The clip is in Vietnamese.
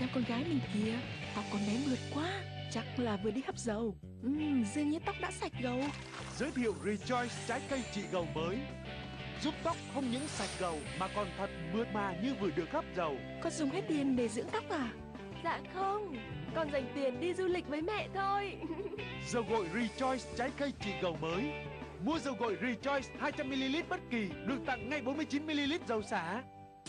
xem con gái mình kìa. Tóc con bé mượt quá Chắc là vừa đi hấp dầu. Ừm, dường như tóc đã sạch gầu Giới thiệu Rejoice trái cây trị gầu mới. Giúp tóc không những sạch gầu mà còn thật mượt mà như vừa được hấp dầu. Con dùng hết tiền để dưỡng tóc à? Dạ không Con dành tiền đi du lịch với mẹ thôi. Dầu gội Rejoice trái cây trị gầu mới. Mua dầu gội Rejoice 200ml bất kỳ được tặng ngay 49ml dầu xả.